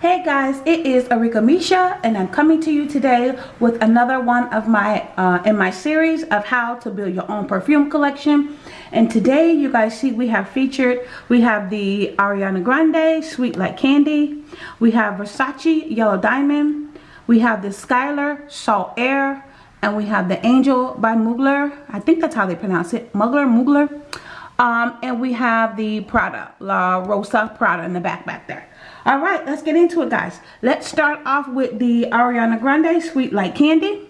Hey guys, it is Arika Misha and I'm coming to you today with another one of my, uh, in my series of how to build your own perfume collection. And today you guys see we have featured, we have the Ariana Grande Sweet Like Candy. We have Versace Yellow Diamond. We have the Skylar Salt Air. And we have the Angel by Mugler. I think that's how they pronounce it. Mugler, Mugler. Um, and we have the Prada, La Rosa Prada in the back back there. All right, let's get into it, guys. Let's start off with the Ariana Grande Sweet Like Candy.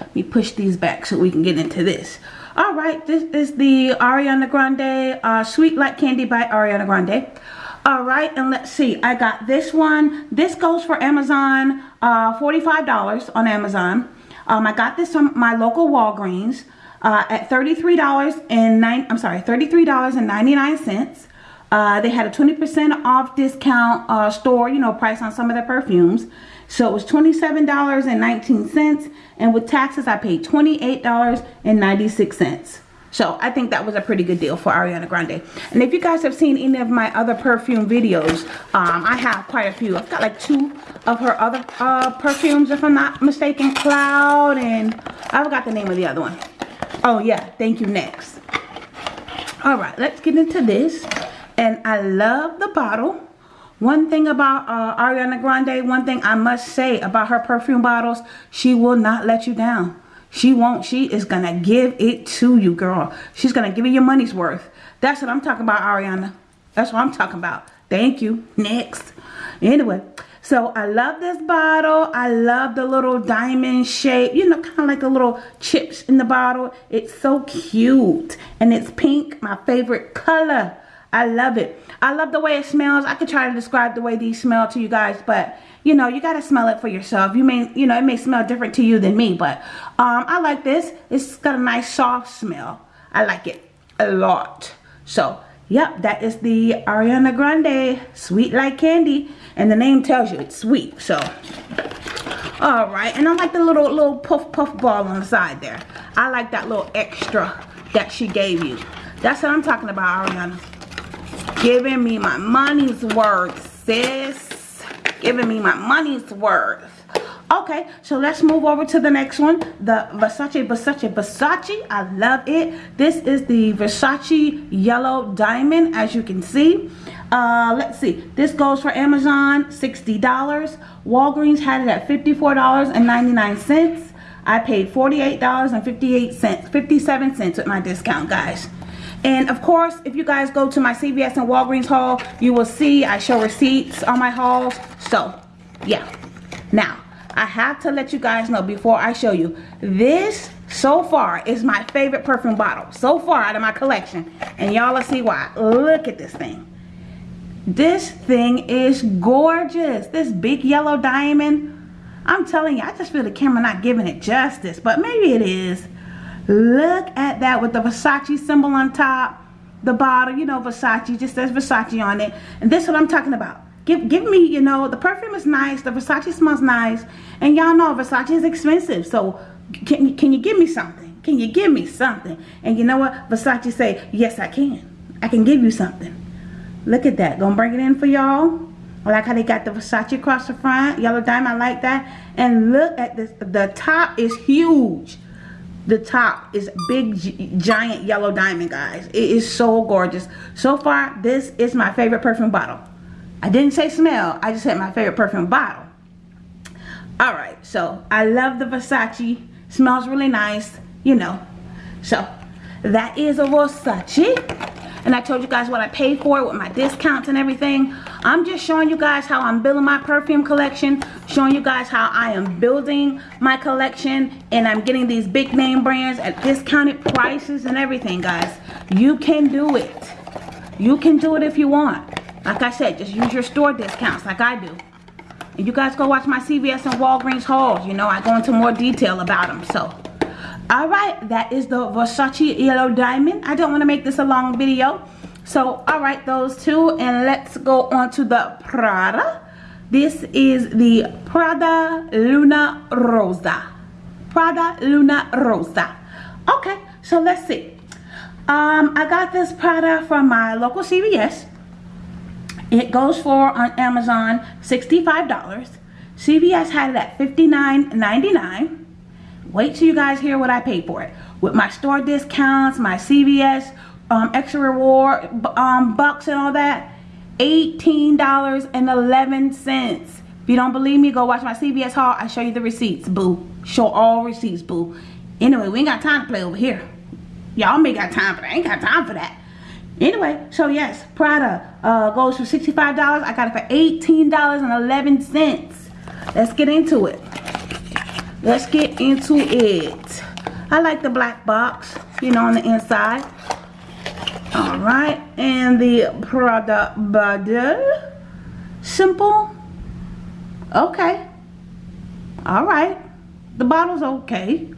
Let me push these back so we can get into this. All right, this is the Ariana Grande uh, Sweet Like Candy by Ariana Grande. All right, and let's see. I got this one. This goes for Amazon, uh, $45 on Amazon. Um, I got this from my local Walgreens uh, at $33 and nine. I'm sorry, $33.99. Uh, they had a 20% off discount uh, store, you know, price on some of their perfumes. So it was $27.19 and with taxes I paid $28.96. So I think that was a pretty good deal for Ariana Grande. And if you guys have seen any of my other perfume videos, um, I have quite a few. I've got like two of her other uh, perfumes if I'm not mistaken. Cloud and I forgot the name of the other one. Oh yeah, thank you next. Alright, let's get into this and I love the bottle. One thing about uh, Ariana Grande, one thing I must say about her perfume bottles, she will not let you down. She won't. She is going to give it to you, girl. She's going to give you your money's worth. That's what I'm talking about, Ariana. That's what I'm talking about. Thank you. Next. Anyway, so I love this bottle. I love the little diamond shape, you know, kind of like the little chips in the bottle. It's so cute. And it's pink, my favorite color. I love it. I love the way it smells. I could try to describe the way these smell to you guys, but you know, you got to smell it for yourself. You may, you know, it may smell different to you than me, but um, I like this. It's got a nice soft smell. I like it a lot. So, yep, that is the Ariana Grande Sweet Like Candy. And the name tells you it's sweet. So, all right. And I like the little, little puff puff ball on the side there. I like that little extra that she gave you. That's what I'm talking about, Ariana giving me my money's worth, sis. Giving me my money's worth. Okay, so let's move over to the next one. The Versace, Versace, Versace. I love it. This is the Versace Yellow Diamond, as you can see. Uh, let's see. This goes for Amazon, $60. Walgreens had it at $54.99. I paid $48.58, 57 cents with my discount, guys. And of course, if you guys go to my CVS and Walgreens haul, you will see I show receipts on my hauls. So, yeah. Now, I have to let you guys know before I show you. This, so far, is my favorite perfume bottle. So far out of my collection. And y'all will see why. Look at this thing. This thing is gorgeous. This big yellow diamond. I'm telling you, I just feel the camera not giving it justice. But maybe it is. Look at that with the Versace symbol on top. The bottle, you know, Versace, just says Versace on it. And this is what I'm talking about. Give, give me, you know, the perfume is nice. The Versace smells nice. And y'all know Versace is expensive. So can, can you give me something? Can you give me something? And you know what? Versace say, yes, I can. I can give you something. Look at that. Gonna bring it in for y'all. I like how they got the Versace across the front. Yellow diamond, I like that. And look at this. The top is huge the top is big giant yellow diamond guys. It is so gorgeous. So far this is my favorite perfume bottle. I didn't say smell I just said my favorite perfume bottle. All right so I love the Versace. Smells really nice you know. So that is a Versace. And I told you guys what I paid for it with my discounts and everything. I'm just showing you guys how I'm building my perfume collection, showing you guys how I am building my collection and I'm getting these big name brands at discounted prices and everything, guys. You can do it. You can do it if you want. Like I said, just use your store discounts like I do. And you guys go watch my CVS and Walgreens hauls. You know, I go into more detail about them. So, all right that is the versace yellow diamond i don't want to make this a long video so all right those two and let's go on to the prada this is the prada luna rossa prada luna rossa okay so let's see um i got this prada from my local cvs It goes for on Amazon $65. CVS had it at $59.99. Wait till you guys hear what I paid for it. With my store discounts, my CVS um, extra reward um, bucks and all that, $18.11. If you don't believe me, go watch my CVS haul. I show you the receipts, boo. Show all receipts, boo. Anyway, we ain't got time to play over here. Y'all may got time for that. I ain't got time for that. Anyway, so yes, Prada uh, goes for $65. I got it for $18.11. Let's get into it. Let's get into it. I like the black box, you know, on the inside. All right, and the Prada bottle. Simple. Okay. All right. The bottle's okay.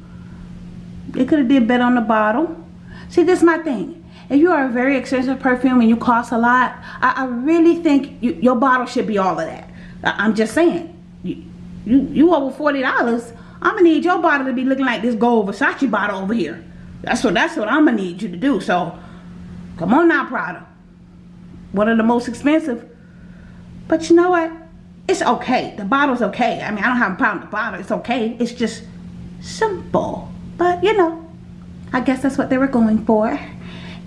They could have did better on the bottle. See, this is my thing. If you are a very expensive perfume and you cost a lot, I, I really think you, your bottle should be all of that. I, am just saying. You, you, you over $40, I'm to need your bottle to be looking like this gold Versace bottle over here. That's what, that's what I'm to need you to do. So, come on now, Prada. One of the most expensive. But you know what? It's okay. The bottle's okay. I mean, I don't have a problem with the bottle. It's okay. It's just simple. But, you know, I guess that's what they were going for.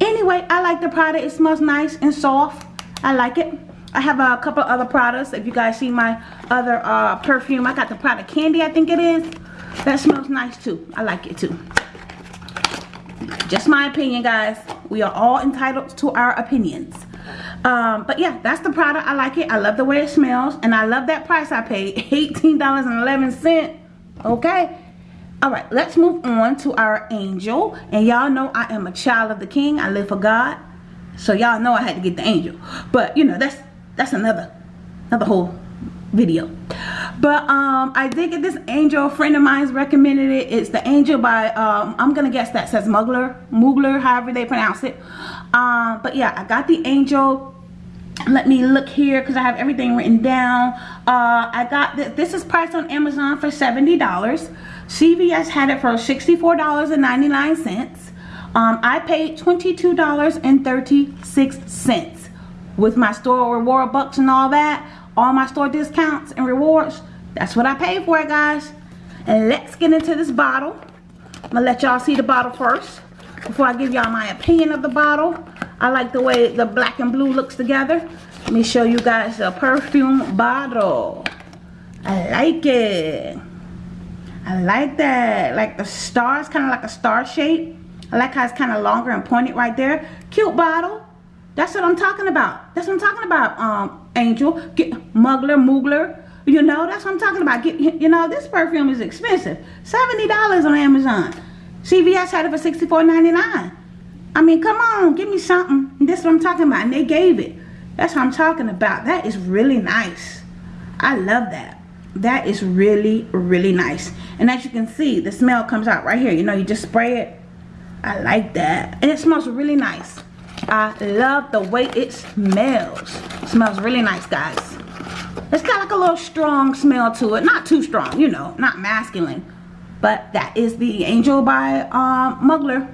Anyway, I like the Prada. It smells nice and soft. I like it. I have a couple other products. If you guys see my other uh, perfume, I got the Prada Candy, I think it is. That smells nice too. I like it too. Just my opinion, guys. We are all entitled to our opinions. Um, but yeah, that's the Prada. I like it. I love the way it smells. And I love that price I paid. $18.11. Okay all right let's move on to our angel and y'all know i am a child of the king i live for god so y'all know i had to get the angel but you know that's that's another another whole video but um i did get this angel a friend of mine's recommended it it's the angel by um i'm gonna guess that says mugler mugler however they pronounce it um but yeah i got the angel let me look here because I have everything written down. Uh, I got this. This is priced on Amazon for $70. CVS had it for $64.99. Um, I paid $22.36 with my store reward bucks and all that. All my store discounts and rewards. That's what I paid for it, guys. And let's get into this bottle. I'm going to let y'all see the bottle first before I give y'all my opinion of the bottle. I like the way the black and blue looks together. Let me show you guys the perfume bottle. I like it. I like that. Like the stars, kind of like a star shape. I like how it's kind of longer and pointed right there. Cute bottle. That's what I'm talking about. That's what I'm talking about, um, Angel. Get Mugler, Mugler. You know, that's what I'm talking about. Get, you know, this perfume is expensive. $70 on Amazon. CVS had it for $64.99. I mean, come on, give me something. This is what I'm talking about. And they gave it. That's what I'm talking about. That is really nice. I love that. That is really, really nice. And as you can see, the smell comes out right here. You know, you just spray it. I like that. And it smells really nice. I love the way it smells. It smells really nice, guys. It's got like a little strong smell to it. Not too strong, you know, not masculine. But that is the Angel by um, Mugler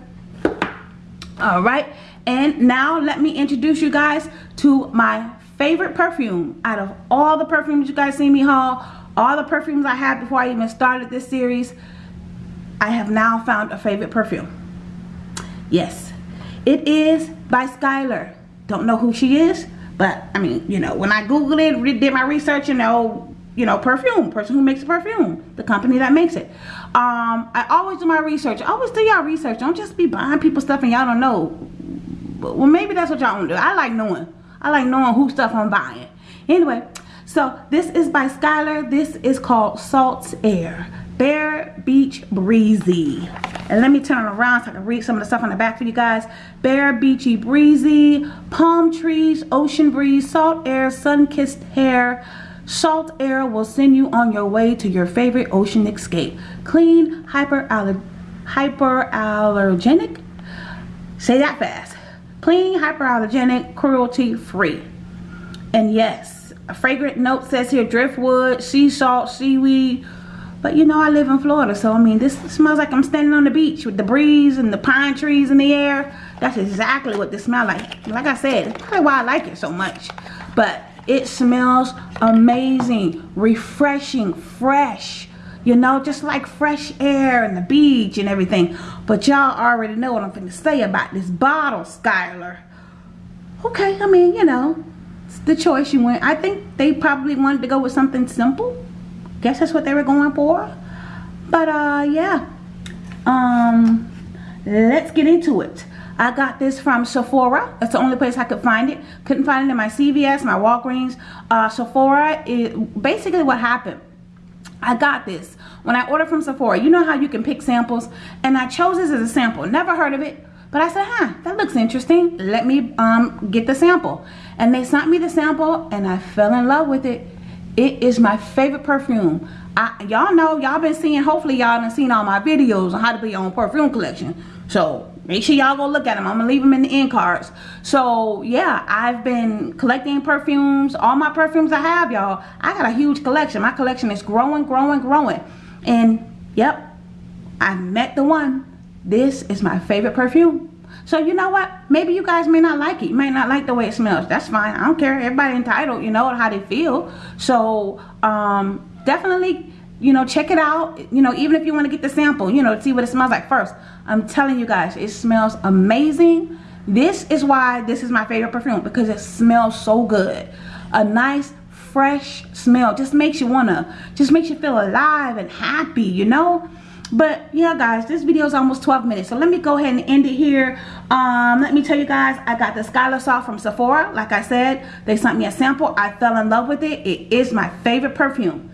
all right and now let me introduce you guys to my favorite perfume out of all the perfumes you guys see me haul all the perfumes I had before I even started this series I have now found a favorite perfume yes it is by Skylar don't know who she is but I mean you know when I googled it did my research you know you know, perfume, person who makes perfume, the company that makes it. Um, I always do my research. I always do y'all research. Don't just be buying people stuff and y'all don't know. Well, maybe that's what y'all want to do. I like knowing. I like knowing who stuff I'm buying. Anyway, so this is by Skylar. This is called Salt Air. Bare Beach Breezy. And let me turn around so I can read some of the stuff on the back for you guys. Bare Beachy Breezy, Palm Trees, Ocean Breeze, Salt Air, Sun-Kissed Hair, Salt air will send you on your way to your favorite ocean escape. Clean, hyperallergenic, hyperallergenic, say that fast. Clean, hyperallergenic, cruelty free. And yes, a fragrant note says here driftwood, sea salt, seaweed. But you know I live in Florida, so I mean this smells like I'm standing on the beach with the breeze and the pine trees in the air. That's exactly what this smells like. Like I said, that's probably why I like it so much. But It smells amazing, refreshing, fresh. You know, just like fresh air and the beach and everything. But y'all already know what I'm going to say about this bottle, Skylar. Okay, I mean, you know, it's the choice you went. I think they probably wanted to go with something simple. Guess that's what they were going for. But, uh, yeah. Um, let's get into it. I got this from Sephora. That's the only place I could find it. Couldn't find it in my CVS, my Walgreens. Uh, Sephora, it, basically what happened I got this when I ordered from Sephora. You know how you can pick samples? And I chose this as a sample. Never heard of it. But I said, huh, that looks interesting. Let me um, get the sample. And they sent me the sample and I fell in love with it. It is my favorite perfume. I Y'all know, y'all been seeing, hopefully y'all done seen all my videos on how to build your own perfume collection. So make sure y'all go look at them. I'm going to leave them in the end cards. So yeah, I've been collecting perfumes. All my perfumes I have, y'all. I got a huge collection. My collection is growing, growing, growing. And yep, I met the one. This is my favorite perfume. So you know what? Maybe you guys may not like it. You may not like the way it smells. That's fine. I don't care. Everybody entitled, you know, how they feel. So um, definitely you know check it out you know even if you want to get the sample you know see what it smells like first i'm telling you guys it smells amazing this is why this is my favorite perfume because it smells so good a nice fresh smell just makes you wanna just makes you feel alive and happy you know but yeah guys this video is almost 12 minutes so let me go ahead and end it here um let me tell you guys i got the Skylar Soft from sephora like i said they sent me a sample i fell in love with it it is my favorite perfume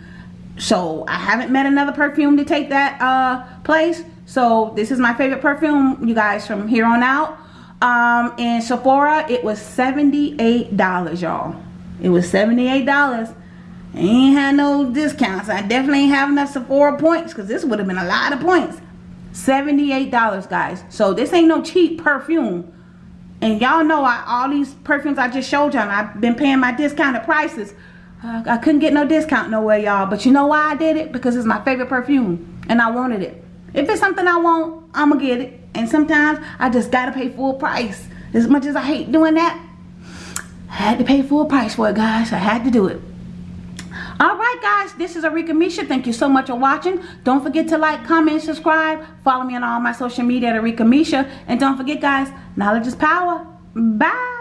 so I haven't met another perfume to take that uh, place. So this is my favorite perfume, you guys, from here on out. Um, in Sephora, it was $78, y'all. It was $78. Ain't had no discounts. I definitely ain't have enough Sephora points because this would have been a lot of points. $78, guys. So this ain't no cheap perfume. And y'all know I, all these perfumes I just showed y'all, I've been paying my discounted prices uh, I couldn't get no discount nowhere, y'all. But you know why I did it? Because it's my favorite perfume. And I wanted it. If it's something I want, I'm going to get it. And sometimes I just got to pay full price. As much as I hate doing that, I had to pay full price for it, guys. I had to do it. Alright guys, this is Arika Misha. Thank you so much for watching. Don't forget to like, comment, subscribe. Follow me on all my social media at Arika Misha. And don't forget guys, knowledge is power. Bye.